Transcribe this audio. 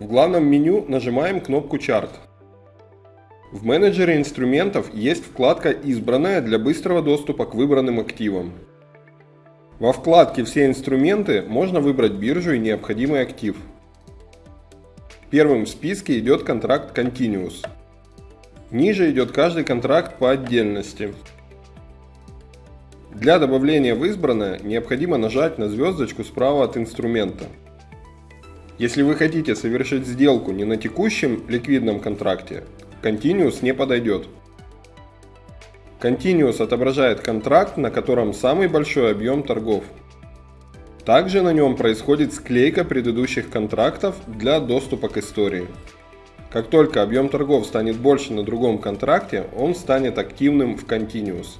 В главном меню нажимаем кнопку «Чарт». В менеджере инструментов есть вкладка «Избранная» для быстрого доступа к выбранным активам. Во вкладке «Все инструменты» можно выбрать биржу и необходимый актив. Первым в списке идет контракт Continuous. Ниже идет каждый контракт по отдельности. Для добавления в избранное необходимо нажать на звездочку справа от инструмента. Если вы хотите совершить сделку не на текущем ликвидном контракте, Continuous не подойдет. Continuous отображает контракт, на котором самый большой объем торгов. Также на нем происходит склейка предыдущих контрактов для доступа к истории. Как только объем торгов станет больше на другом контракте, он станет активным в Continuous.